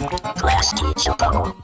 Class teacher bubble.